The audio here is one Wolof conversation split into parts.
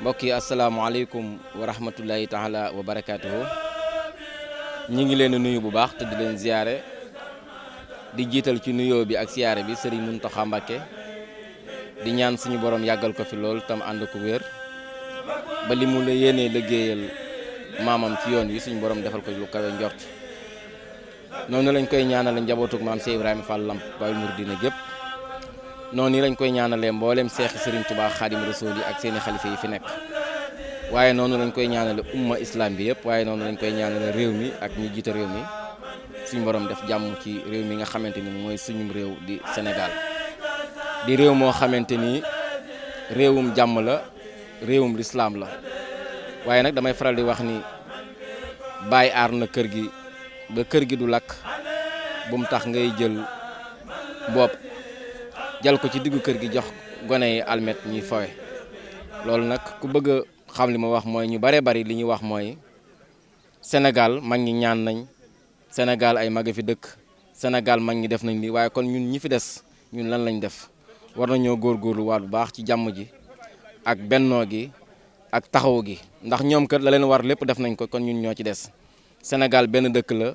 mbokk yi asalaamaaleykum wa rahmatullahi taala wa barakaatuhu ñi ngi leen nuyu bu baax te di leen ziyaare di jiital ci nuyoo bi ak ziyaare bi sëriñ Muntaxa Mbàkke di ñaan suñu borom yàggal ko fi lool tam ànd ko wér ba li mu la yéenee liggéeyal maamam ci yoon wi suñu borom defal ko lu kawe njort noonu lañ koy ñaanale njabootug maam Cheikh Ibrahima Fall Lamp Baye Mouridina gépp noonu lañ koy ñaanalee mboolem seexi Serigne Touba Xaadim Rasuul yi ak seeni xalifa yi fi nekk waaye noonu lañ koy ñaanale umma islam bi yëpp waaye noonu lañ koy ñaanale réew mi ak ñi jiite réew mi suñu borom def jàmm ci réew mi nga xamante ni mooy suñum réew di Sénégal di réew moo xamante ni réewum jàmm la réewum lislaam la waaye nag damay faral di wax ni bàyyi aar na kër gi ba kër gi du lakk bu mu tax ngay jël bopp jal ko ci diggu kër gi jox gone yi almet ñuy fawe loolu nag ku bëgg a xam li ma wax mooy ñu bare bari li ñu wax mooy Sénégal mag ñi ñaan nañ Sénégal ay mag fi dëkk Sénégal mag ñi def nañ lii waaye kon ñun ñi fi des ñun lan lañ def war nañoo góorgóorlu waat bu baax ci jàmm ji ak bennoo gi ak taxaw gi ndax ñoom kër la leen war lépp def nañ ko kon ñun ñoo ci des Sénégal benn dëkk la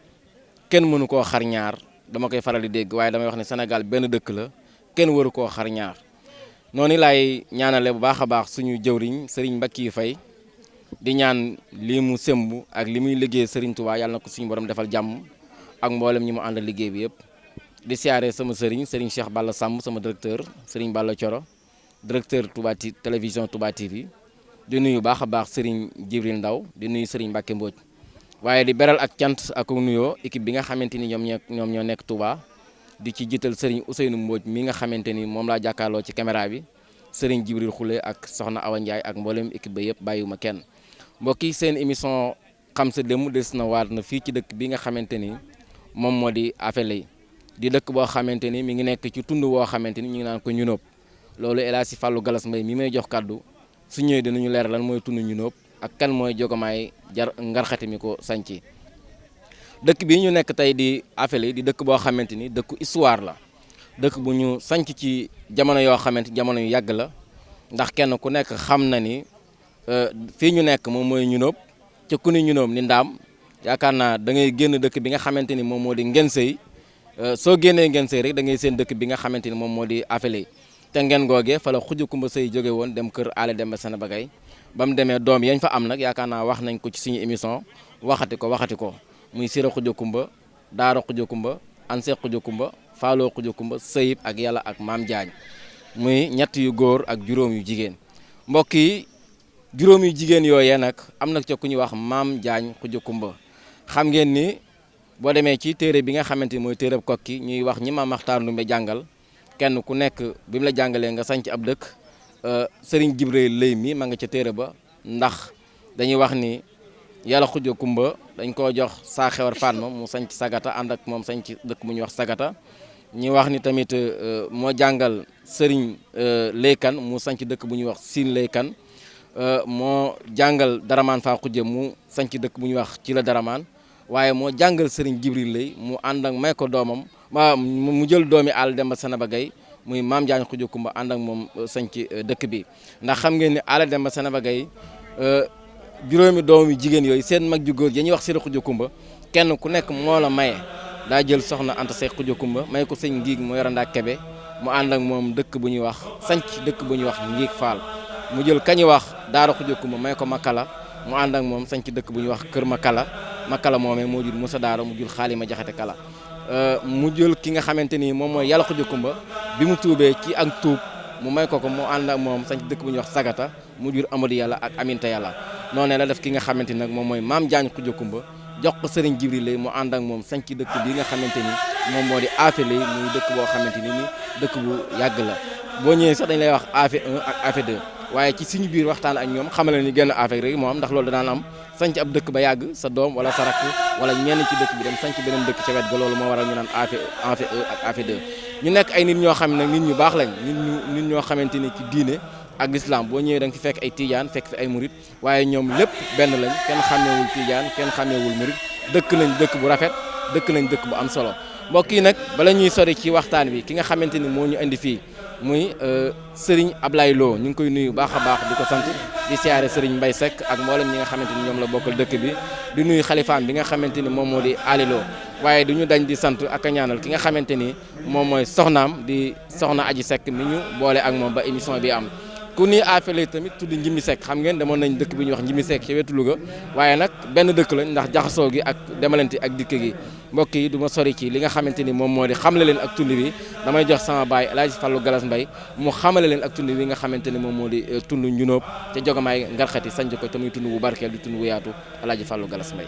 kenn mënu koo xar ñaar dama koy faral di dégg waaye damay wax ne Sénégal benn dëkk la kenn waru koo xar ñaar noonu laay ñaanale bu baax a baax suñu jëwriñ Serigne Mbackiou Faye di ñaan lii mu sëmb ak li muy liggéey Serigne Touba yàlla na ko suñu borom defal jàmm ak mboolem ñi mu àndal liggéey bi yëpp di siyaare sama Serigne Serigne Cheikh Balla Samb sama directeur Serigne Balla Thioro directeur Touba télévision Touba TV di nuyu baax a baax Serigne Jibril Ndaw di nuyu Serigne Mbacke Mbodj waaye di beral ak cant ak nuyoo équipe bi nga xamante ni ñoom ñoo ñoom ñoo nekk Touba di ci jiital Serigne Ousseynou Mbodj mi nga xamante ni moom laa jàkkaarloo ci caméra bi Serigne Jibril Khoule ak Soxna Awa Ndiaye ak mboolem équipe ba yëpp bàyyiwuma kenn mbokk yi seen émission xam sa démb des na waat na fii ci dëkk bi nga xamante ni moom moo di Afele di dëkk boo xamante ni mi ngi nekk ci tund woo xamante ni ñu ngi naan ko ñunóob loolu El Hadji Fallou Galas Mbaye mi may jox kàddu su ñëwee dinañu leer lan mooy tund ñunóob ak kan mooy jogomaay jar ngarxati mi ko sanci dëkk bi ñu nekk tey di Afele di dëkk boo xamante ni dëkku histoire la dëkk bu ñu sanc ci jamono yoo xamante jamono yu yàgg la ndax kenn ku nekk xam na ni Euh, fii ñu nekk moom mooy ñunóob ca ku ni ñunóob ni ndaam yaakaar naa da ngay génn dëkk bi nga xamante ni moom moo di ngeen sëy euh, soo génnee ngeen sëy rek da ngay seen dëkk bi nga xamante ni moom moo di afele te ngeen googee fa la xuj kumba sëy jóge woon dem kër aale dem ba seen bagay ba mu demee doom yañ fa am nag yaakaar naa wax nañ ko ci suñu émission waxati ko waxati ko muy sira xuj kumba Daaro Xuja Kumba an Seex Xuja Kumba Faaloo Xuja Kumba Sëyib ak Yàlla ak Maam Jaañ muy ñett yu góor ak juróom yu jigéen mbokk yi juróom yu jigéen yooyee nag am na ca ku ñuy wax Maam Jaañ Xuja Kumba xam ngeen ni boo demee ci téere bi nga xamante ni mooy téereb kokki ñuy wax ñi Maam Maxtaar Ndumbe jàngal kenn ku nekk bi mu la jàngalee nga sanc ab dëkk euh, sëriñ Jibril Lay mi ma nga ca téere ba ndax dañuy wax ni yàlla xuja kumba dañ koo jox saa xewar fan ma mu sanc sagata ànd ak moom sanc dëkk bu ñuy wax sagata ñi wax ni tamit euh, moo jàngal sëriñ euh, Leykan mu sanc dëkk bu ñuy wax Siin Leykan moo jàngal Daramaan faa xuja mu sanc dëkk bu ñuy wax ci la Daramaan waaye moo jàngal sëriñ Jibril Lay mu ànd ak may ko doomam mu jël doomi àll Demba Sanaba Gay muy maam Jaañ Xuja Kumba ànd ak moom euh, sañ ci euh, dëkk bi ndax xam ngeen ni àll Demba Sanaba Gay euh, juróomi doom yu jigéen yooyu seen mag ju góor ya ñuy wax Sëriñ Xuja Kumba kenn ku nekk moo la maye daa jël soxna Anta Seex Xuja Kumba may ko sëñ Ngiig mu yoranda Kebe mu ànd ak moom dëkk bu ñuy wax sanc dëkk bu ñuy wax Ngiig Faal mu jël kañu wax Daara Xuja Kumba may ko Makala mu ànd ak moom sañ ci dëkk bu ñuy wax Kër Makala Makala moomee moo jur Moussa Daaro mu jur Xaalima Jaxate Kala euh, mu jël ki nga xamante ni moom mooy Yàlla Xuja Kumba bi mu tuubee ci ak tuub mu may ko ko mu ànd ak moom sañ ci dëkk bu ñuy wax Sagata mu jur Amadou Yàlla ak Aminta Yàlla noonee la def ki nga xamante ni nag moom mooy Maam Jaañ Xuja Kumba jox ko sëriñ Jibril Lay mu ànd ak moom sañ ci dëkk bi nga xamante ni moom moo di Afe Lay muy dëkk boo xamante ni dëkk bu yàgg la boo ñëwee sax dañ lay wax Afe 1 ak Afe 2 waaye ci suñu biir waxtaan ak ñoom xamale ni genn Afe rek moo am ndax loolu danaan am sanc ab dëkk ba yàgg sa doom wala sa rakk wala ñenn ci dëkk bi dem sanc beneen dëkk ca wet ga loolu moo waral ñu naan Afe Afe 1 ak Afe 2 ñu nekk ay nit ñoo xam ne nag nit ñu baax lañ nit ñu nit ñoo xamante ni ci diine ak lislaam boo ñëwee da nga fi fekk ay tijaan fekk fi ay murit waaye ñoom lépp benn lañ kenn xàmmewul tijaan kenn xàmmewul murit dëkk nañ dëkk bu rafet dëkk nañ dëkk bu am solo mbokk yi nag bala ñuy sori ci waxtaan bi ki nga xamante ni moo ñu indi fii muy euh, Serigne Ablaye Lo ñu ngi koy nuyu baax a baax di ko sant di siyaare Serigne Mbaye Seck ak mboolem ñi nga xamante ni ñoom la bokkal dëkk bi di nuyu xalifaam bi nga xamante ni moom moo di Alilo waaye du ñu dañ di sant ak a ñaanal ki nga xamante ni moom mooy soxnaam di soxna Aji Seck mi ñu boole ak moom ba émission bi am ku ni affaire tamit tudd Njimi Seck xam ngeen demoon nañ dëkk bi ñuy wax Njimi Seck ci wetu Louga waaye nag benn dëkk lañ ndax jaxasoo gi ak demalante ak dikk gi mbokk yi du ma sori ci li nga xamante ni moom moo di xamle leen ak tund bi damay jox sama baay El Hadj Fallou Galas Mbaye mu xamale leen ak tund bi nga xamante ni moom moo di euh, tund njunóob te jogamaay ngarxati sanc ko te muy tund bu barkeel di tund bu yaatu El Hadj Fallou Galas Mbaye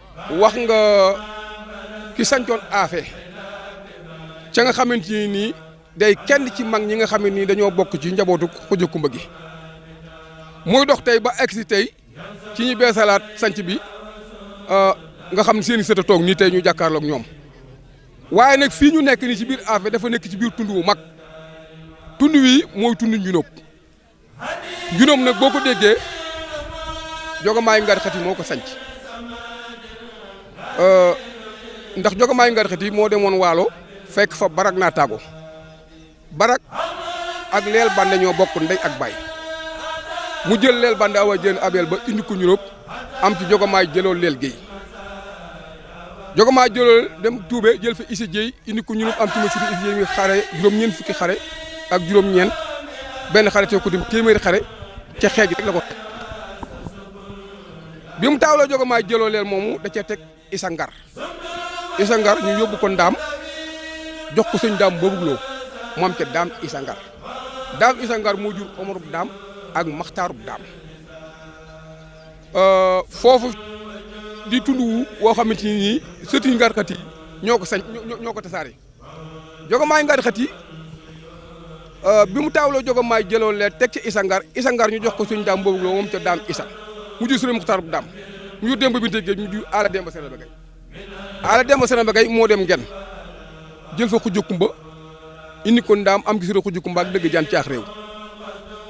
wax nga ki sancoon aafe ca nga xamante ni nii day kenn ci mag ñi nga xam ne nii dañoo bokk ci njabootu xuj kumba gi muy dox tey ba egsi tey ci ñu beesalaat sanc bi euh, nga xam ne seen i sët a toog nii tey ñu jàkkaarloog ñoom waaye nag fii ñu nekk nii ci biir aafe dafa nekk ci biir tund wu mag tund wi mooy tund ñu nëb juróom nag boo ko déggee jogamaayu ngar xati moo ko sanc euh, ndax jogamaayu ngar xati moo demoon waalo fekk fa barak naa taago barak ak leel bande ñoo bokk ndey ak baay mu jël leel bande awa jën abel ba indi ko ñuróob am ci jogamaay jëloo leel géey jogo maa jëlal dem tuube jël fa Issa Dieye indi ko ñu am ci ma si bi Issa Dieye mi xare juróom-ñeent fukki xare ak juróom-ñeent benn xare te ko dim téeméeri xare ca xeej rek la ko bi mu taawloo jogo maa jëloo leen moomu da cee teg Issa Ngar Issa Ngar ñu yóbbu ko ndaam jox ko sëñ daam boobu loo moom ca daam Issa Ngar daam Issa Ngar moo jur Omarub daam ak Maxtaarub daam euh, foofu di tund wu woo xamante ni nii sëti ngarxat yi ñoo ko sañ ñoo ko tasaare jogomaay ngarxat yi euh, bi mu taawloo jogomaay jëloo lee teg ci isa ngar isa ngar ñu jox ko suñu daam boobu moom ca daam isa mu jur sëriñ Muxtaar bu daam mu jur Demba Binte Géej mu jur Aala Demba Sere ba Gay ala dem sene ba kay moo dem gen jël fa xujj kumba indi ko ndaam am gisira xujj kumba ak dëgg jaan caax réew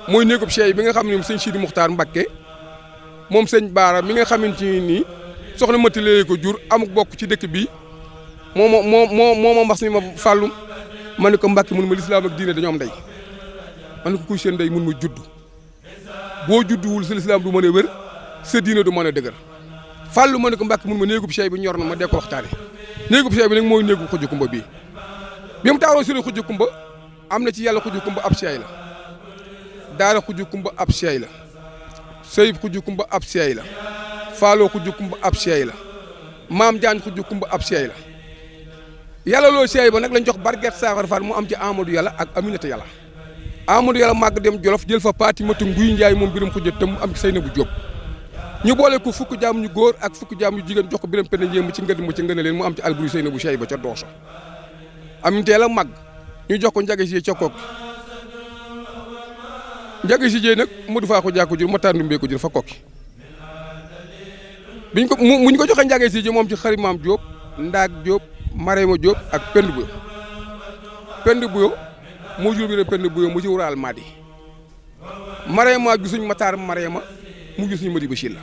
mooy néegub Cheikh bi nga xam ne moom sëñ Sidi Muxtaar Mbakke moom sëñ Baara mi nga xamante ni nii soxna Mati léegi ko jur amuk bokk ci dëkk bi moo ma moo moo moo ma mbas mi ma fàllum ma ne ko Mbakke mun ma lislaam ak diine dañoo am ndey ma ne ko kuy seen ndey mun ma judd boo judduwul sa lislaam du mën a wér sa diina du mën a dëgër fàllu ma ne ko mbàkk mun ma néegub sey bi ñor na ma dee ko waxtaane néegub sey bi nag mooy néegub xujj kumba bii bi mu taawoo sëriñ xujj kumba am na ci yàlla xujj kumba ab sey la daara xujj kumba ab sey la sëyib xujj kumba ab sey la faaloo xujj kumba ab sey la maam jaañ xujj kumba ab sey la yàlla loo sey ba nag lañ jox barget saafar faal mu am ci Amadou yàlla ak Aminata yàlla Amadou Yàlla màgg dem Jolof jël fa paati matu nguy njaay moom biram xujja tëm am say na bu jóob ñu boole ko fukk jaam ñu góor ak fukk jaam ñu jigéen jox ko biram penda njéem ci ngëdd mu ci ngëne leen mu am ci alburi say na bu sey ba ca dooso am teel a màgg ñu jox ko njaga si ca kook njaga si jee nag mu du faa ko jàkko jur ma tàndumbee ko jur fa kokki biñ ko mu ñu ko joxe njaga si jee moom ci xarit maam Diop ndaag Diop Marema Diop ak pend bu pend bu moo jur bi ne penn buyo mu ci wuraal maadi mareema ju suñ mataar mareema mu jur suñ madi ba la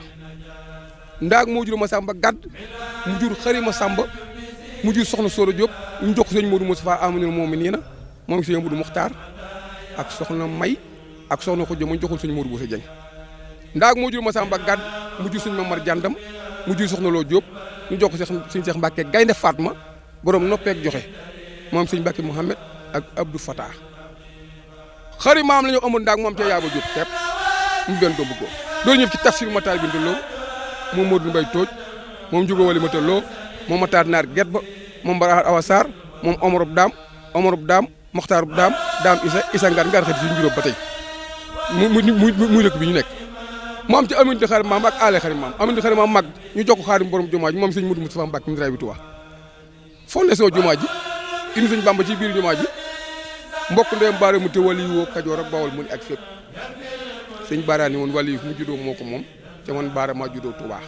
ndaag moo jur ma sàmba gàdd mu jur xari ma sàmba mu jur soxna Soda Diop ñu jox ko sëñ Modou Moustapha amanul moom mi nii na moom sëñ Modou Muxtaar ak soxna May ak soxna Xujja mu joxul sëñ Modou Bousso Dieng ndaag moo jur ma sàmba gàdd mu jur sëñ Mamar Jàndam mu jur soxna Loo Diop ñu jox ko sëñ Cheikh Mbacke gaynde Fatma borom noppeek joxe moom sëñ Mbàkke Mouhamed ak Abdou Fatah xari maam la ñu amoon ndaag moom ca yaaba jub tepp mu benn doom bu góor doolu ñëw ci tafsir mataar binta loo moom Modou Mbaye Tooj moom Njugo Wali Mata Loo moom Mataar Naar Get ba moom Bara Awa Sarr moom Omar Daam Omar Daam Moxtaar daam daam isa isa ngaan ngaan xëy si njuróom ba tey mu mu mu muy dëkk bi ñu nekk mu am ci amin di xarit maam ak aale xarit maam amin di xarit maam mag ñu jox ko xaarim borom jumaa ji moom sëñ Mudu Mustafa Mbàkke mi bi Tuubaa fondation jumaa ji indi sëñ Bàmba ci biir jumaa ji mbokk ndeyam baare mu te wali yi woo Kajoor ak Bawol mu ne ak fépp sëñ baaraani woon wali yi fu mu juddoo moo ko moom te man baara maa juddoo Tuubaa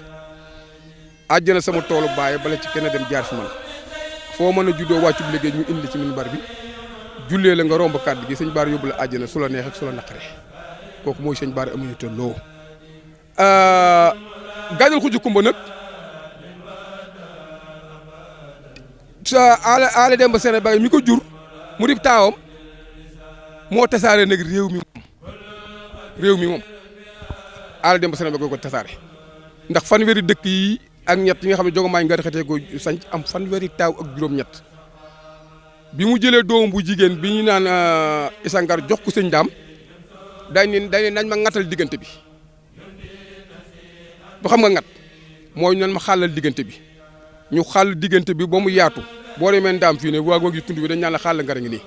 àjjana sama toolu baay bala ci kenn dem jaar fi man foo mën a juddoo wàccub liggéey ñu indi ci minbar bi jullee la nga romb kàddu gi sëñ Bara yóbbu la àjjana su la neex ak su la naqare kooku mooy sëñ Bara amuñu tolloo euh, gaajal xuju kumba nag sa aale aale dem ba Sénégal mi ko jur mu di taawam moo tasaare nag réew mi réew mi moom aal dem ba Sénégal ko ko tasaare ndax fanweeri dëkk yi ak ñett yi nga xam ne jogomaay nga xetee ko sanc am fanweeri taaw ak juróom-ñett bi mu jëlee doom bu jigéen bi ñu naan euh, isangar jox ko sëñ daam dañ ne dañ ne nañ ma ŋatal diggante bi du xam nga ŋat mooy nañ ma xàllal diggante bi ñu xàll diggante bi ba mu yaatu boo demee ndaam fii ne waa gi tund bi dañ naan la xàll ngara ngi nii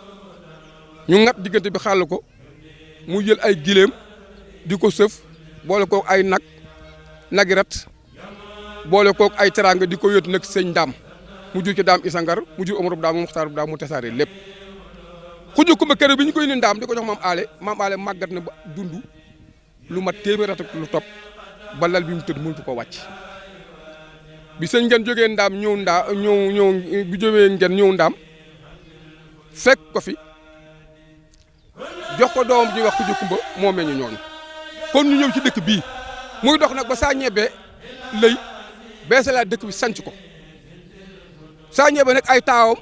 ñu ŋat diggante bi xàll ko mu jël ay gileem di ko sëf boole kook ay nag nagi rat boole kook ay teraanga di ko yót nag sëñ daam mu jur ci daam isangar mu jur omar bu daam mu muxtaar bu daam mu tasaare lépp xuju kumba kër bi ñu koy indi ndaam di ko jox maam aale maam aale màggat na ba dund lu mat téeméer at lu topp ba lal bi mu tëdd mënatu ko wàcc bi sëñ ngeen jógee ndaam ñëw ndaa ñëw ñëw bi jógee ngeen ñëw ndaam fekk ko fi jox ko doom ji wax ku jëkkumba moo meñu ñooñu kon ñu ñëw ci dëkk bii muy dox nag ba saa ñebe lay beesalaat dëkk bi sanc ko saa ñebe nag ay taawam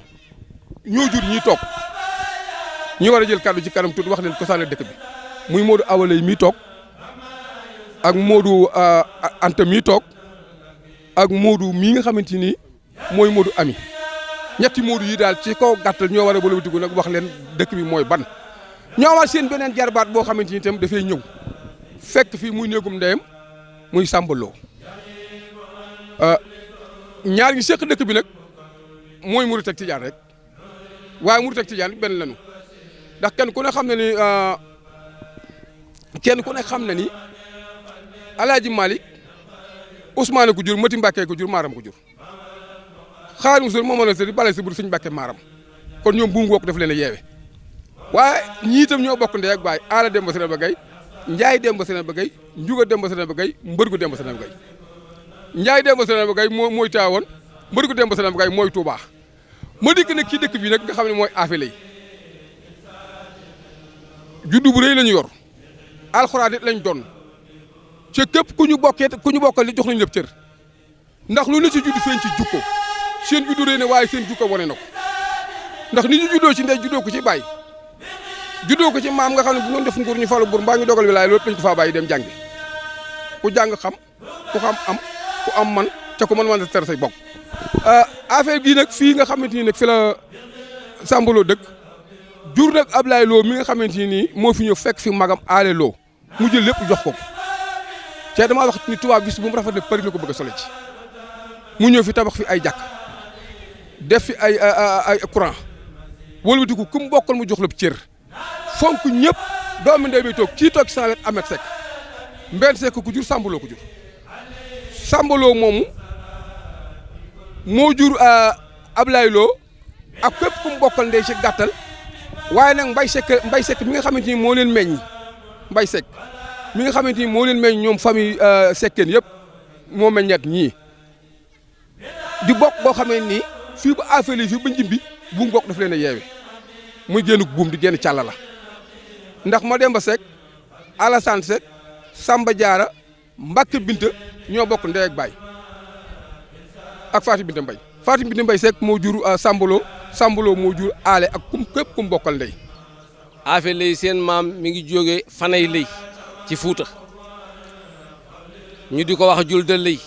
ñoo jur ñiy toog ñi war a jël kàddu ci kanam tuuti wax leen ko saane dëkk bi muy Modou Awa Lay mii toog ak Modou euh, Anta mii toog ak Modou mii nga xamante ni mooy Modou Ami ñetti Modou yi daal ci kaw gàttal ñoo war a bëlawatiku nag wax leen dëkk bi mooy ban ñoo war seen beneen jarbaat boo xamante ni itam dafay ñëw fekk fii muy néegum ndeyam muy sàmbaloo euh, ñaar ñi seq dëkk bi nag mooy murit ak tijaan rek waaye murit ak tijaan it benn lañu ndax kenn ku ne xam na ni euh, kenn ku ne xam na ni Alaaji Malick Ousmane ko jur Mati Mbàkke ko jur Maaram ko jur Xaadimu Rasuul moom la sëriñ bale si bur suñ Mbàkke Maaram kon ñoom buum wokk daf leen a yeewe waaye ñii itam ñoo bokk ndey ak baay Aala Demba Sëriñ Ba Gay Njaay Demba Sëriñ Ba Gay Njuga Demba Sëriñ Ba Gay Mbërgu Demba Sëriñ Ba Gay Njaay Demba Sëriñ Ba Gay moo mooy taawoon Mbërgu Demba Sëriñ Ba Gay mooy Tuubaa ma dikk nag ci dëkk bi nag nga xam ne mooy affaire yi juddu bu rëy lañu yor alxuraan it lañ doon ca képp ku ñu bokkee ku ñu bokkal li jox nañu lépp cër ndax lu ne ci juddu feeñ ci jukko seen juddu rëy na waaye seen jukko wane na ko ndax ni ñu juddoo ci ndey juddoo ko ci baay juddoo ko ci maam nga xam ne bu doon def nguur ñu falu buur mbaa ñu dogal wilaay loolu lañ ko faa bàyyi dem jàngi ku jàng xam ku xam am ku am man ca ku mën man ter say bokk euh, affaire bii nag fii nga xamante ni nag fi la Sambalo dëkk jur nag Ablaye Lo mi nga xamante ni nii moo fi ñëw fekk fi magam aale Lo mu jël lépp jox ko te damaa wax ni tubaab bis bu mu rafet rek Paris la ko bëgg a solo ci mu ñëw fi tabax fi ay jàkk def fi ay ay courant wëlbatiku ku mu bokkal mu jox la cër fonk ñëpp doomi ndey bi toog kii toog saa wet Ahmed Seck Mbène Seck ku jur Sàmbaloo ko jur Sàmbaloo moomu moo jur euh, Ablaye Lo ak képp ku mu bokkal ndey ci gàttal waaye nag Mbaye Seck Mbaye Seck mi nga xamante ni moo leen meññ Mbaye Seck mi nga xamante ni moo leen meññ ñoom famille euh, Seckeen yëpp moo meññat ñii di bokk boo xamee nii fii ba affaire yi fii ba njimbi buum bokk daf leen a yeewe muy génn buum di génn càlla la ndax ma dem ba Seck Alassane Seck Samba Diarra Mbacke Binta ñoo bokk ndey ak baay ak Fatou Binta Mbaye Fatou Binta Mbaye Seck moo jur euh, Sambolo Sambolo moo jur aale ak kum képp kum bokkal ndey. affaire lay seen maam mi ngi jógee fanay lay ci Fuuta ñu di ko wax jul da lay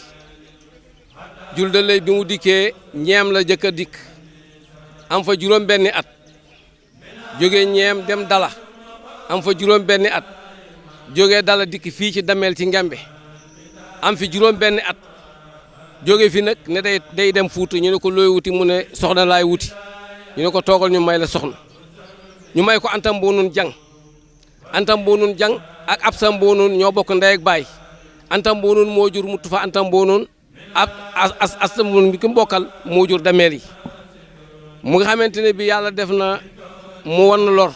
jul da lay bi mu dikkee ñeem la jëkk a dikk am fa juróom benni at jóge ñeem dem dala am fa juróom benni at jóge dala dikk fii ci dameel ci ngembe am fi juróom benni at jóge fi nag ne day day dem fuuta ñu ne ko looy wuti mu ne soxna laay wuti ñu ne ko toogal ñu may la soxna ñu may ko antam boo nun jang Anta Mbuunun Jang ak Absa Mbuunun ñoo bokk ndey ak baay Anta Mbuunun moo jur mu tufa Anta Mbuunun ak as as Mbuunun bi ki mu bokkal moo jur dameel yi mu nga xamante ne bi yàlla def na mu wan lor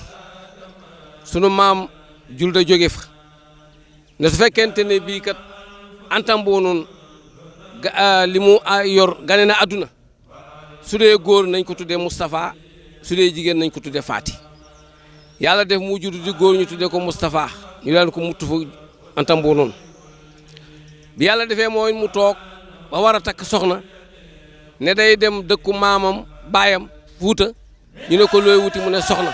sunu maam jul da jóge fa ne su fekkente ne bii kat Anta Mbuunun ga li mu yor gane na àdduna su dee góor nañ ko tuddee Moustapha su dee jigéen nañ ko tuddee Faati yàlla def mu juddu di góor ñu tuddee ko Moustapha ñu daan ko muttu fa antam boo noonu bi yàlla defee mooy mu toog ba war a takk soxna ne day dem dëkku maamam baayam Fuuta ñu ne ko looy wuti mu ne soxna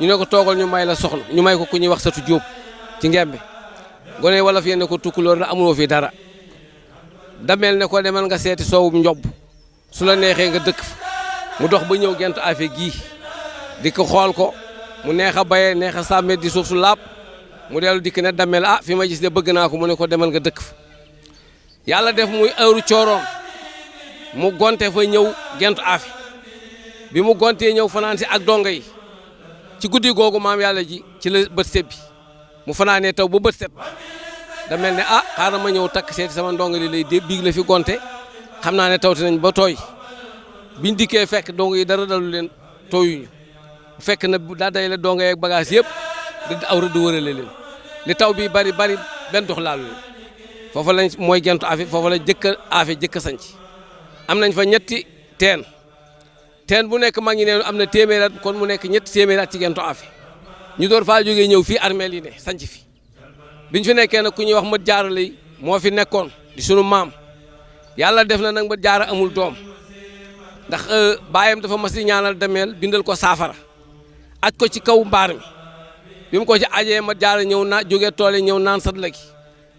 ñu ne ko toogal ñu may la soxna ñu may ko ku ñuy wax satu Jóob ci ngembe gone wala fi ne ko tukkuloor la amuloo fi dara dameel ne ko demal nga seeti soowum njob su la neexee nga dëkk mu dox ba ñëw gent afe gii di ko xool ko mu neex a bayee neex a sàmmee di suuf su laab mu dellu dikk ne dameel ah fi ma gis de bëgg naa ko mu ne ko demal nga dëkk fa yàlla def muy heure cooroom mu gonte fa ñëw gent afe bi mu gontee ñëw fanaan si ak donga yi ci guddi googu maam yàlla ji ci la bët sebbi mu fanaanee taw ba bët set da mel ne ah xaaral ma ñëw takk seeti sama ndongo li lay dé biig la fi gonte xam naa ne tawte nañ ba tooy biñ dikkee fekk dong yi dara dalu leen tooyuñu fekk na daa day la dong yeeg bagage yëpp da aw rëdd wërale leen li taw bi bari bari benn dox laalu leen foofa lañ mooy gentu afe foofa la jëkk a afe jëkk a sanc am nañ fa ñetti teen teen bu nekk mag ñi ne am na téeméer at kon mu nekk ñetti téeméer at ci gento afi ñu door faa jógee ñëw fii armeel yi ne sanc fi biñ fi nekkee nag ku ñuy wax mat jaara lay moo fi nekkoon di sunu maam yàlla def na nag mat jaara amul doom ndax euh, baayam dafa mas di ñaanal demeel bindal ko saafara aj ko ci kaw mbaar mi bi mu ko ci ajee mat jaara ñëw naa jógee toole ñëw naan sat la gi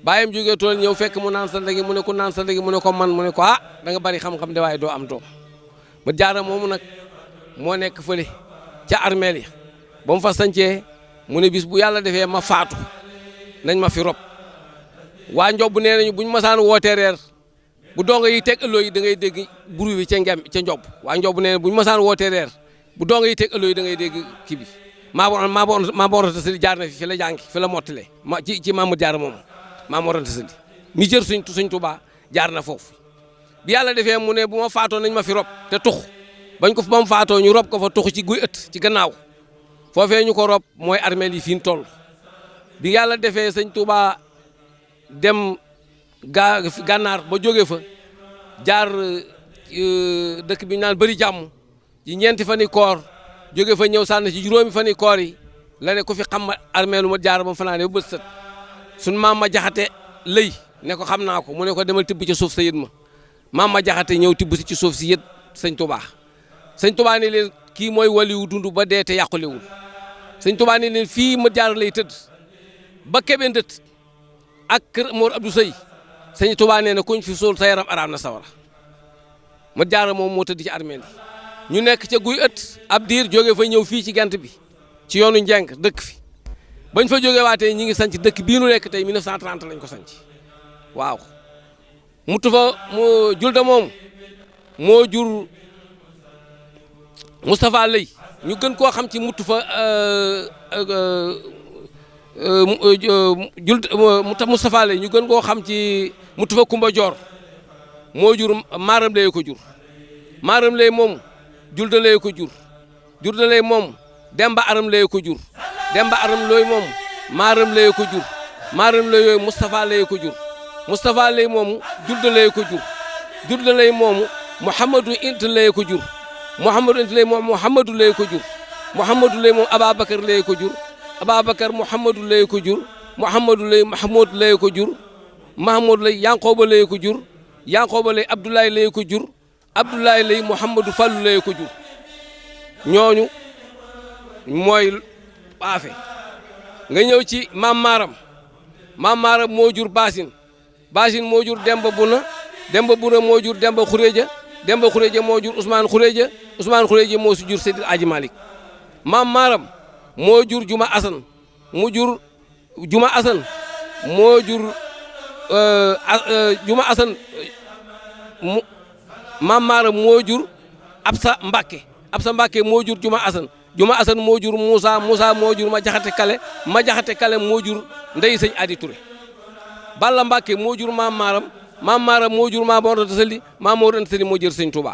bàyyam jógee tool ñëw fekk mu naan santa gi mu ne ku naan santa gi mu ne ko man mu ne ko ah da nga bari xam-xam de waaye doo am doom ba jaara moomu nag moo nekk fële ca armeel yi ba mu fa sancee mu ne bis bu yàlla defee ma faatu nañ ma fi rob waa njob nee nañu buñ masaan wootee reer bu donga yi teg ëlloo yi da ngay dégg buru bi ca ngem ca njob waa njob nee bu ñu masaan wootee reer bu donga yi teg ëlloo yi da ngay dégg kii bi maa boor maa boor maa boor sëli jaar na fi fi la jàngi fi la mottale ma ci ci Mamadou Diarra moom maa boor sëli mi jër suñ suñ Tuubaa jaar na foofu bi yàlla defee mu ne bu ma faatoo nañ ma fi rob te tux bañ ko ba mu faatoo ñu rob ko fa tux ci guy ëtt ci gannaaw foofee ñu ko rob mooy armeel yi fi ñu toll bi yàlla defee sëñ Tuubaa dem gaa gànnaar ba jóge fa jaar euh, dëkk bi ñu naan bëri jàmm ci ñeenti fan yi koor jóge fa ñëw sànni ci juróomi fan yi koor yi la ne ku fi xam ma armée lu ma jaar ba fanaane ba bët sët suñ maam ma jaxate lëy ne ko xam naa ko mu ne ko demal tibb ci suuf sa yët ma maam ma jaxate ñëw tibb si ci suuf si yët sëñ tubaa sëñ tubaa ne leen kii mooy waliwu dund ba dee te yàqulewul sëñ tubaa ne leen fii ma jaar lay tëdd ba kebe ndët ak kër Mor Abdou Sey sëñ Tuubaa nee na kuñ fi suul sa yaram araam na sawara ma jaara moom moo tëdd ci armeel yi ñu nekk ca guy ëtt ab diir jóge fa ñëw fii ci gent bi ci yoonu njeng dëkk fi bañ fa jóge waatee ñi ngi sanc dëkk bii nu nekk tey 1930 lañ ko sanc waaw mu tufa mu julde moom moo jur Moustapha Lay ñu gën koo xam ci mutu fa euh, euh, euh, jul muta Moustapha Lay ñu gën koo xam ci mutu fa Kumba Joor moo jur maaram lay ko jur maaram lay moom julde lay ko jur jur da lay moom demba aram lay ko jur demba aram looy moom maaram lay ko jur maaram lay yooyu Moustapha lay ko jur Moustapha lay moomu jur da lay ko jur jur da lay moomu Mouhamadou int lay ko jur Mouhamadou int lay moom Mouhamadou lay ko jur Mouhamadou lay moom Ababacar lay ko jur Ababacar Mouhamadou lay ko jur Mouhamadou lay Mahmoud lay ko jur Mahmoud lay Yanqooba lay ko jur Yanqooba lay Abdoulaye lay ko jur Abdoulaye lay Mouhamadou Fallou lay ko jur ñooñu mooy baafe nga ñëw ci maam maaram maam maaram moo jur baasin baasin moo jur demba buna demba buna moo jur demba xuréja demba xuréja moo jur ousmane xuréja ousmane xuréja moo si jur seydil aji malik maam maaram moo jur juma asan mu jur juma asan moo jur euh, euh, juma asan mu maam maara moo jur absa mbàkke absa mbàkke moo jur juma asan juma asan moo jur moussa moussa moo jur ma jaxate kale ma jaxate kale moo jur ndey sëñ adi Touré balla mbàkke moo jur maam maaram maam maaram moo jur maam Mor Anta Sali maam Mor Anta Sali moo jur sëñ Touba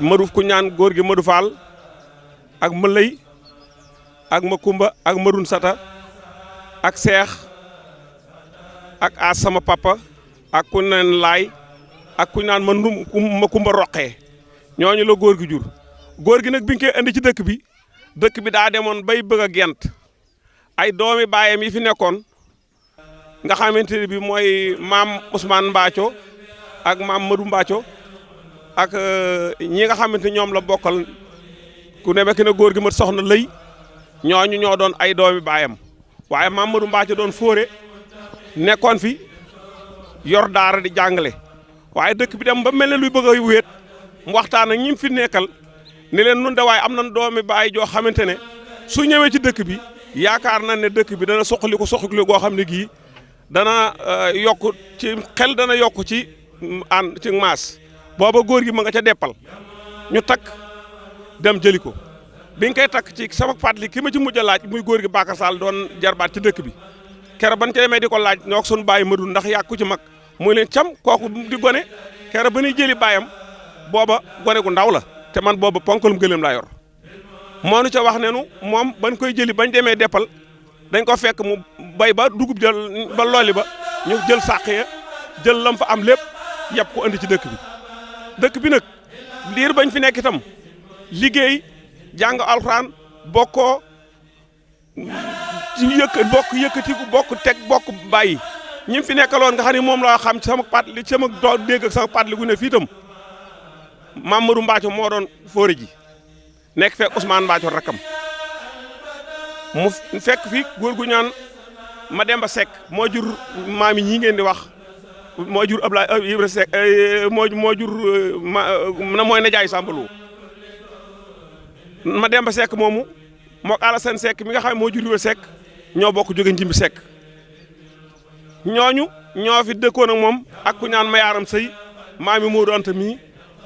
Madu ku ñaan góor gi Madu Faal ak ma lëy ak ma kumba ak marun sata ak seex ak aas sama papa ak ku naan laay ak ku naan ma ndum ma kumba roqee ñooñu la góor gi jur góor gi nag bi nga koy indi ci dëkk bi dëkk bi daa demoon bay bëgg a gent ay doomi baayam yi fi nekkoon nga xamante ne bi mooy maam Ousmane Mbaaco ak maam Madou Mbaaco ak euh, ñi nga xamante ñoom la bokkal ku demee ki ne góor gi mat soxna lëy ñooñu ñoo doon ay doomi baayam waaye maam Madou Mbaaco doon fóore nekkoon fi yor daara di jàngale waaye dëkk bi dem ba mel ne luy bëgg a wéet mu waxtaan ak ñi fi nekkal ni leen nun de waaye am na doomi baay joo xamante ne su ñëwee ci dëkk bi yaakaar na ne dëkk bi dana soqali ko soqali goo xam ne gii dana euh, yokk ci xel dana yokk ci mm, ànd ci maas booba góor gi ma nga ca deppal ñu takk dem jëli ko bi nga koy takk ci sama fàttali ki ma ci mujj a laaj muy góor gi Bakar Sall doon jarbaat ci dëkk bi keroog ban ca demee di ko laaj ñoo ak sunu bàyyi Madou ndax yàgg ku ci mag mooy leen cam kooku di gone keroog ba ñuy jëli baayam booba gone gu ndaw la te man booba ponkalum gëléem laa yor moo nu ca wax ne nu moom bañ koy jëli bañ demee deppal dañ ko fekk mu bay ba dugub jël ba looli ba ñu jël sàq ya jël lam fa am lépp yab ko andi ci dëkk bi dëkk bi nag liir bañ fi nekk itam liggéey jàng alxuraan bokkoo ci yëkk bokk yëkkatiku bokk teg bokk bàyyi ñi fi nekkaloon nga xam ne moom laa xam ci sama pat li sama doo dégg ak sama pat li gu ne fii itam Mamadou Mbaaco moo doon fóore ji nekk fekk Ousmane Mbaaco rakkam mu fekk fi góor gu ñaan ma dem ba Seck moo jur maam yi ñii ngeen di wax moo jur Ablaye euh, Ibra Seck euh, moo moo jur euh, ma na mooy na jaay Samba Lo ma dem ba Seck moomu moo ko Alassane Seck mi nga xam ne moo jur Sekk ñoo bokk jóge Njimbi Sekk ñooñu ñoo fi dëkkoon ak moom ak ku ñaan Mayaaram Sëy maami Moodu Anta mii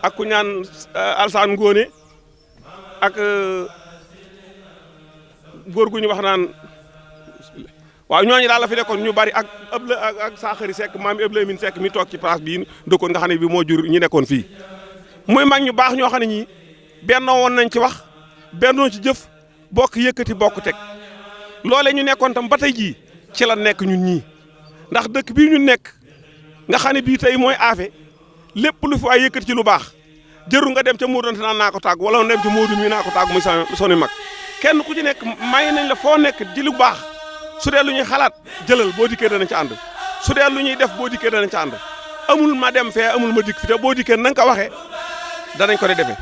ak ku ñaan euh, Alsaan Ngóone ak euh, góor gu ñu wax naan waaw ñooñu daal la fi nekkoon ñu bari ak ëpp la ak saaxari sekk maam ëpp la min sekk mi toog ci place bii dëkkoon nga xam ne bi moo jur ñu nekkoon fii muy mag ñu baax ñoo xam ne ñi bennoo woon nañ ci wax bennoo ci jëf bokk yëkkati bokk teg loole ñu nekkoon tam ba tey jii ci la nekk ñun ñii ndax dëkk bii ñu nekk nga xam ne bii tey mooy aafe lépp lu fi waay yëkkati ci lu baax jëru nga dem ca Modou Anta naan naa ko tàgg wala dem ca Modou mii naa ko tàgg muy sa soni mag kenn ku ci nekk may nañ la foo nekk di lu baax su dee lu ñuy xalaat jëlal boo dikkee dana ci ànd su dee lu ñuy def boo dikkee dana ci ànd amul ma dem fee amul ma dikk fi te boo dikkee na nga ko waxee danañ ko de defee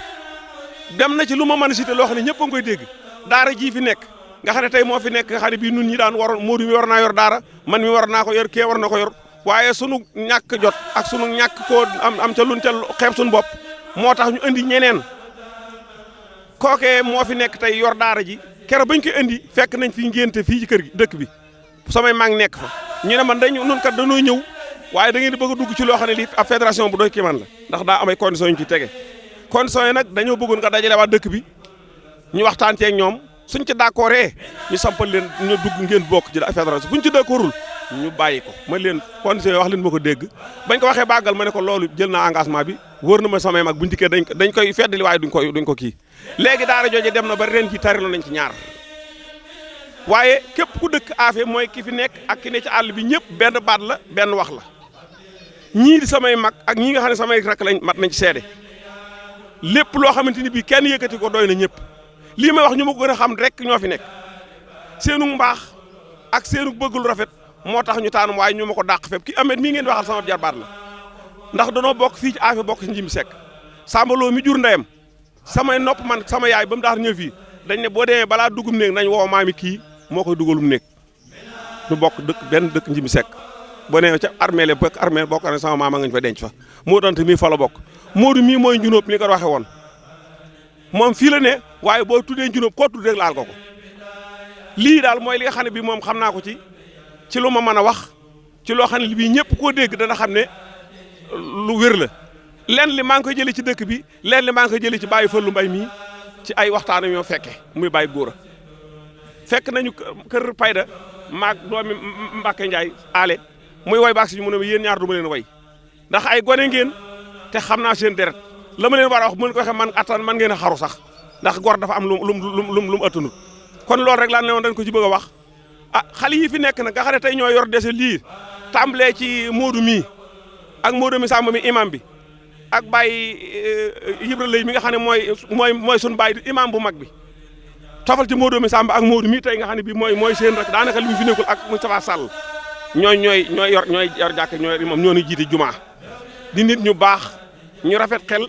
dem na ci lu ma mën a cité loo xam ne ñëpp a ngi koy dégg daara jii fi nekk nga xam ne tey moo fi nekk nga xam ne bii nun ñi daan waroon Modou mi war naa yor daara man mi war naa ko yor kee war na ko yor waaye sunu ñàkk jot ak sunu ñàkk koo am am ca luñ ca xeeb sunu bopp moo tax ñu indi ñeneen kookee moo fi nekk tey yor daara ji kere bañ ko indi fekk nañ fi ngénte fii ci kër gi dëkk bi samay mag nekk fa ñu ne man dañu nun kat dañoo ñëw waaye da ngeen di bëgg a dugg ci loo xam ne lii ab fédération bu doy kii man la ndax daa amay conditions yu ñu ci tege conditions yi nag dañoo bëggoon nga dajale waa dëkk bi ñu waxtaan ceeg ñoom suñ ci d'accordee ñu sampal leen ñu dugg ngeen bokk ci la fédération buñ ci d'accordul ñu bàyyi ko ma leen condition wax leen ma ko dégg bañ ko waxee bàggal ma ne ko loolu jël naa engagement bi wóor na ma samay mag buñ dikkee dañ dañ koy feddali waaye duñ ko duñ ko kii léegi daara jooju dem na ba ren ji tari nañ ci ñaar waaye képp ku dëkk Afé mooy ki fi nekk ak ki ne ci àll bi ñëpp benn baat la benn wax la ñii di samay mag ak ñi nga xam ne samay rakk lañ mat nañ ci seede lépp loo xamante ni bii kenn yëkkati ko doy na ñëpp lii may wax ñu ma ko gën a xam rek ñoo fi nekk seenu mbaax ak seenu bëgg lu rafet moo tax ñu taanum waaye ñu ma ko dàq fépp ki amet mii ngeen waxal sama jarbaat la ndax danoo bokk fii ci aafe bokk ci njim sekk sàmbaloo mi jur ndeyam samay nopp man sama yaay ba mu daan ñëw fii dañ ne boo demee balaa dugum néeg nañ woo maami kii moo koy dugalum néeg du bokk dëkk benn dëkk njimi sekk boo nee ca armée le bokk armée bokk armée sama maama nga ñu fa denc fa moo dante mii fa la bokk Modou mii mooy njunóob ni ko waxee woon moom fii la ne waaye boo tuddee njunóob koo tudd rek laal ko ko lii daal mooy li nga xam ne bii moom xam naa ko ci ci lu ma mën a wax ci loo xam ne bii ñëpp koo dégg dana xam ne lu wér la lenn li maa ngi koy jëlee ci dëkk bi leen li maa ngi ko jëlee ci bàyyi fëllu mbay mii ci ay waxtaan yoo fekke muy bàyyi góor a fekk nañu kër payda maag doomi Mbàkke Njaay ale muy way baag si mu ne ma yéen ñaar du ma leen way ndax ay gone ngeen te xam naa seen deret la ma leen war a wax bu ko waxee man attan man ngeen a xaru sax ndax gor dafa am lu mu lu mu lu mu attanut kon loolu rek laa ne woon dañ ko ci bëgg a wax ah xale yi fi nekk nag nga xam ne tey ñoo yor dese lii tàmbalee ci Modou mii ak Modou mi Samba mi imam bi ak Baye eh, Ibra Lay mi nga xam ne mooy mooy mooy sunu baay imam bu mag bi tofal ci Modou mi Samba ak Modou mii tey nga xam ne bii mooy mooy seen rek daanaka li mu fi nekkul ak Moustapha Sall ñooy ñooy ñooy yor ñooy yor jàkk ñooy imam ñoo ñu jiite jumaa di nit ñu baax ñu rafet xel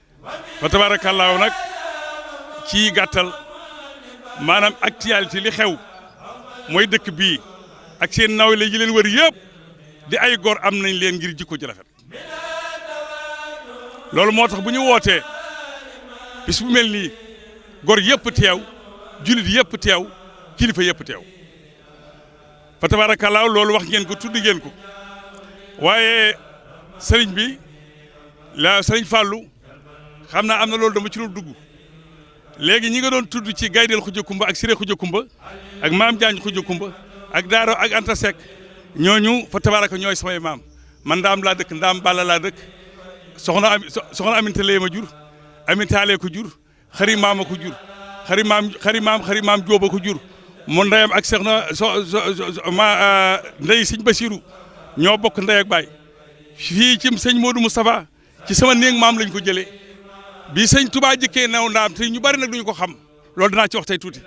fa tabaarakallaahu nag ci gàttal maanaam actualité li xew mooy dëkk bii ak seen nawle yi leen wër yëpp di ay góor am nañ leen ngir jikko ji rafet loolu moo tax bu ñu wootee bis bu mel nii góor yëpp teew jullit yëpp teew kilifa yëpp teew fa tabaarakallaahu loolu wax ngeen ko tudd ngeen ko waaye sëriñ bi la sëriñ Fallou xam naa am na loolu dama ci doon dugg léegi ñi nga doon tudd ci gaydel xuja kumba ak siré xuja kumba ak maam jaañ xuja kumba ak daaro ak anta sek ñooñu fa tabaraka ñooy samay maam man ndaam laa dëkk ndaam balla laa dëkk soxna am soxna aminta lay ma jur aminta lee ko jur xari maam a ko jur xari maam xari maam xari maam Jóob a ko jur mu ndeyam ak seex na so ma euh, ndey sëñ Basiru ñoo bokk ndey ak baay fii ci sëñ Modou Moustapha ci sama néeg maam lañ ko jëlee bi sëñ Touba jëkkee naw ndaam te ñu bari nag duñu ko xam loolu danaa ci wax tey tuuti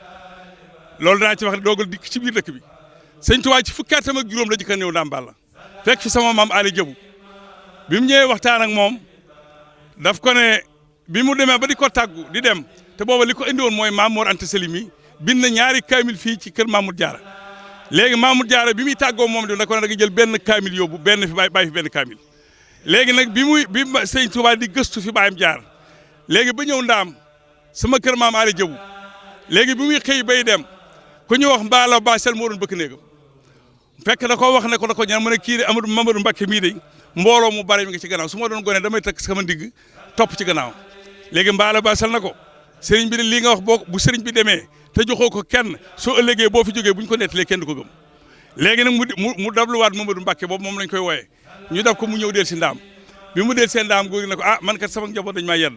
loolu danaa ci wax doogal dikk ci biir dëkk bi sëñ Touba ci fukki atam ak juróom la jëkka néew ndaam Balla fekk fi sama maam Ali Jabu bi mu ñëwee waxtaan ak moom daf ko ne bi mu demee ba di ko tàggu di dem te booba li ko indi woon mooy Maam Mor Anta Sali mi bind na ñaari kaamil fii ci kër Mamour Diarra léegi Mamour Diarra bi muy tàggoo moom di da ko ne da nga jël benn kaamil yóbbu benn fi bàyyi bàyyi fi benn kaamil léegi nag bi muy bi sëñ Touba di gëstu fi baayam jaar léegi ba ñëw ndaam sama kër maam Aali Jabu léegi bi muy xëy bay dem ku ñu wax mbaalo baasel moo doon bëkk néegam fekk da ko wax ne ko da ko ñaan mu ne kii de Amadou Mamadou Mbacke mii de mbooloo mu bari mi ngi ci gannaaw su ma doon gone damay takk sama ndigg topp ci gannaaw léegi mbaala baasal na ko sëriñ bi de lii nga wax boo bu sëriñ bi demee te joxoo ko kenn soo ëllëgee boo fi jógee bu ñu ko nettalee kenn du ko gëm léegi nag mu mu dabluwaat Mamadou Mbacke boobu moom lañ koy wooyee ñu dab ko mu ñëw del si ndaam bi mu del seen ndaam góor gi ne ko ah man kat sama njaboot dañ maa yedd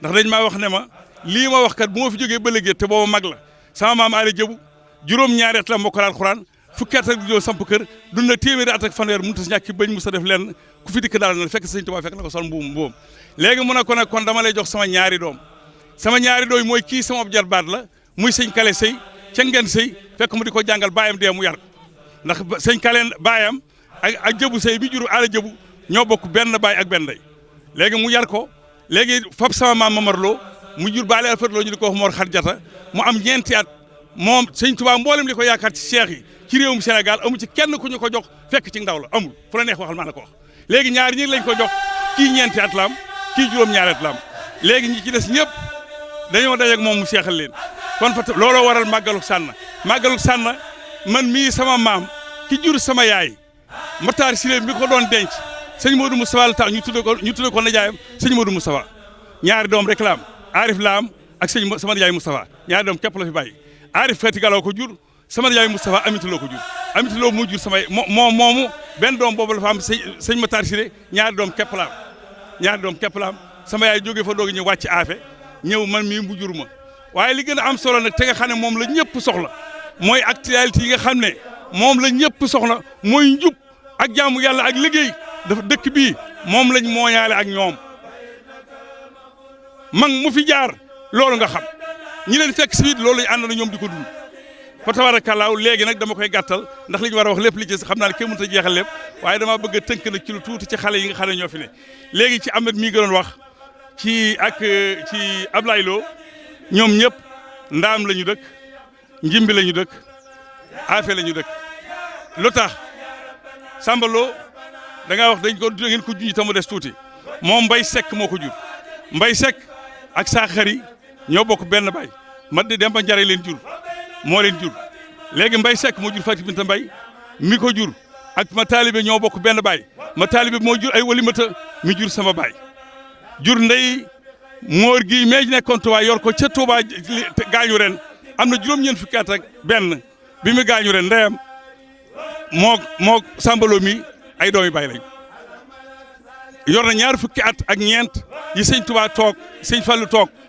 ndax dañ maa wax ne ma lii ma wax kat bu ma fi jógee ba léegi te booba mag la sama maam Aali Jëbu juróom-ñaari at la mokkal alxuraan fukki at ak ñoo samp kër dund na téeméeri at ak fanweer mënut a ñàkk bañ mos a def lenn ku fi dikk daal na fekk sëñ Tuubaa fekk na ko sol mbuum mbuum léegi mu ne ko nag kon dama lay jox sama ñaari doom sama ñaari doom mooy kii sama jarbaat la muy sëñ Kale Sey ca ngeen sëy fekk mu di ko jàngal baayam dee mu yar ndax sëñ Kale baayam ak ak jëbu sëy bi jur aala jëbu ñoo bokk benn baay ak benn day léegi mu yar ko léegi fab sama maam Mamar Lo mu jur baale alfat loo ñu di ko wax Mor Xarjata mu am ñeenti at moom sëñ Tuubaa mboolem li ko yaakaar ci seex yi ci réewum Sénégal amu ci kenn ku ñu ko jox fekk ci ndaw la amul fu la neex waxal maa la ko wax léegi ñaari ñi lañ ko jox kii ñeenti at la am kii juróom-ñaari at la am léegi ñi ci des ñëpp dañoo dajeeg moom mu seexal leen kon fa looloo waral màggalu sànna màggalu sànna man mii sama maam ki jur sama yaay Matar Siré mi ko doon denc sëñ Modou Moustapha la tax ñu tudde ko ñu tudde ko najaayam sëñ Modou Moustapha ñaari doom rek la am Arif la am ak sëñ sama najaay Moustapha ñaari doom képp la fi bàyyi Arif Fati Galaw ko jur sama najaay Moustapha Aminata Lo ko jur Aminata Lo moo jur sama moo moomu benn doom boobu la fa am sëñ sëñ Matar Siré ñaari doom képp la am ñaari doom képp la am sama yaay jógee fa doog ñëw wàcc aafe ñëw man mii mu jur ma waaye li gën a am solo nag te nga xam ne moom la ñëpp soxla mooy actualité yi nga xam ne moom la ñëpp soxla mooy njub ak jaamu yàlla ak liggéey dafa dëkk bii moom lañ mooñaale ak ñoom mag mu fi jaar loolu nga xam ñi leen fekk si it loolu lañ ànd na ñoom di ko dund fa tabarakallaahu léegi nag dama koy gàttal ndax li ñu war a wax lépp li ci xam naa ne kenn mënut a jeexal lépp waaye dama bëgg a tënk nag ci lu tuuti ci xale yi nga xam ne ñoo fi ne léegi ci Ahmed mii gënoon wax ci ak ci Ablaye Lo ñoom ñëpp ndaam la ñu dëkk njimbi la ñu dëkk aafe la ñu dëkk lu tax Samba Lo da ngaa wax dañ ko da ngeen ko junj tamu des tuuti moom Mbay Sekk moo ko jur Mbay Sekk ak saa xari ñoo bokk benn baay mat di dem ba njare leen jur moo leen jur léegi Mbay Sekk moo jur Fatou Binta Mbay mi ko jur ak ma taalibe ñoo bokk benn baay ma taalibe moo jur ay walimata mi jur sama baay jur ndey moor gi meej nekkoon Touba yor ko ca Touba gaañu ren am na juróom-ñeent fukki at benn bi mu gaañu ren ndeyam moo moo sàmbaloo mi ay doomi baay lañ yor na ñaar fukki at ak ñeent yi sëñ Touba toog sëñ Fallou toog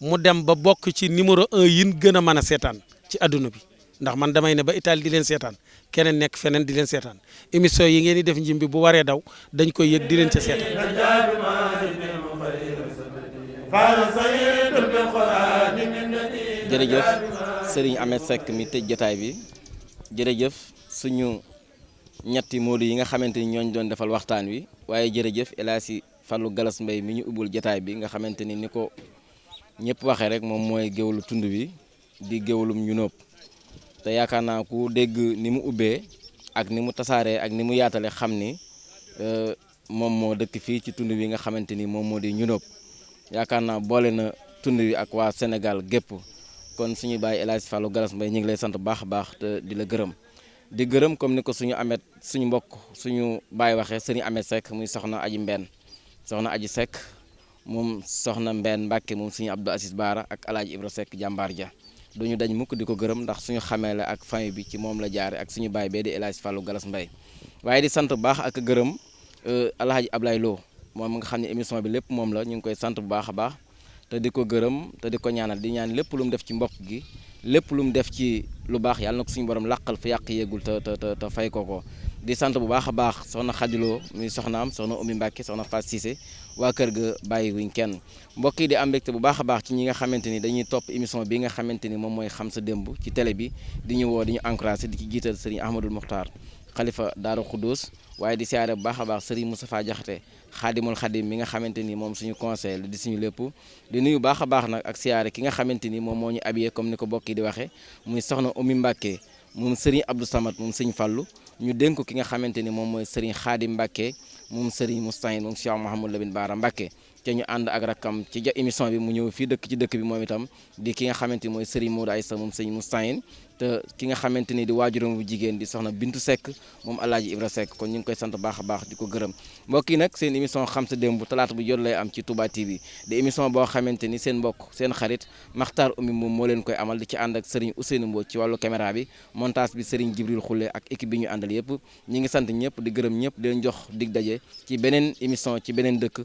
mu dem ba bokk ci numéro un yin gën a mën a seetaan ci àdduna bi ndax man damay ne ba Italie di leen seetaan keneen nekk feneen di leen seetaan émission yi ngeen di def njim bi bu waree daw dañ koy yëg di leen ca seetaan jërëjëf Serigne Ahmed Seck mi tëj jotaay bi jërëjëf suñu ñetti Modou yi nga xamante ni ñooñu doon defal waxtaan wi waaye jërëjëf El Hadji Fallou Galas Mbaye mi ñu ubbul jataay bi nga xamante ni ni ko ñëpp waxee rek moom mooy géwalu tund bi di géwalum ñu nóob te yaakaar naa ku dégg ni mu ubbee ak ni mu tasaaree ak ni mu yaatale xam ni euh, moom moo dëkk fii ci tund bi nga xamante ni moom moo di ñu nóob yaakaar naa boole na tund wi ak waa Sénégal gépp kon suñu bàyyi El Hadj Fallou Galas Mbaye ñu ngi lay sant baax a baax te di la gërëm di gërëm comme ni ko suñu amet suñu mbokk suñu baay waxee sëriñ amet Seck muy soxna aji mbenn soxna aji Seck moom soxna mbenn Mbàkke moom suñu Abdou Aziz Baara ak alaaji Ibra Seck jàmbaar ja duñu dañ mukk di ko gërëm ndax suñu xamee la ak famille bi ci moom la jaare ak suñu baay bee di El Hadj Fallou Galas Mbaye waaye di sant bu baax ak gërëm euh, alaaji Ablaye Lo moom nga xam ne émission bi lépp moom la ñu ngi koy sant bu baax a baax te di ko gërëm te di ko ñaanal di ñaan lépp lu mu def ci mbokk gi lépp lu mu def ci lu baax yàlla na ko suñu borom làqal fu yàq yéegul te te te fay ko ko di sant bu baax a baax soxna xadiloo muy soxnaam soxna Oumy Mbacke soxna Fass Cissé waa kër ga bàyyi wuñ kenn mbokk yi di am mbégte bu baax a baax ci ñi nga xamante ni dañuy topp émission bi nga xamante ni moom mooy xam sa démb ci télé bi di ñu woo di ñu encouragé di ci jiital sëriñ Ahmadul Muxtaar xalifa Daaru Xuddoos waaye di siyaare bu baax a baax sëriñ Moustapha Jaxate xaadimul xadim mi nga xamante ni moom suñu conseil la di suñu lépp di nuyu baax a baax nag ak siyaare ki nga xamante ni moom moo ñu abiyee comme ni ko bokk yi di waxee muy soxna Oumy Mbacke moom Serigne Abdou Samad moom Serigne Fallou ñu dénk ko ki nga xamante ni moom mooy Serigne Khadim Mbacke moom Serigne Moustahine moom Cheikh Mouhamadou Lamine Bara Mbacke te ñu ànd ak rakkam ci ja émission bi mu ñëw fii dëkk ci dëkk bi moom itam di ki nga xamante ni mooy Serigne Modou Aïssa moom sëñ Moustahine te ki nga xamante ni di waajuram bu jigéen di soxna Bintu Seck moom Alaaji Ibra Seck kon ñu ngi koy sant baax a baax di ko gërëm mbokk yi nag seen émission xam sa démb talaata bu jot lay am ci Touba TV di émission boo xamante ni seen mbokk seen xarit Makhtar Oumy moom moo leen koy amal di ci ànd ak Serigne Ousseynou Mbow ci wàllu caméra bi montage bi Serigne Jibril Khoule ak équipe bi ñu àndal yëpp ñi ngi sant ñëpp di gërëm ñëpp di jox dig daje ci beneen émission ci beneen dëkk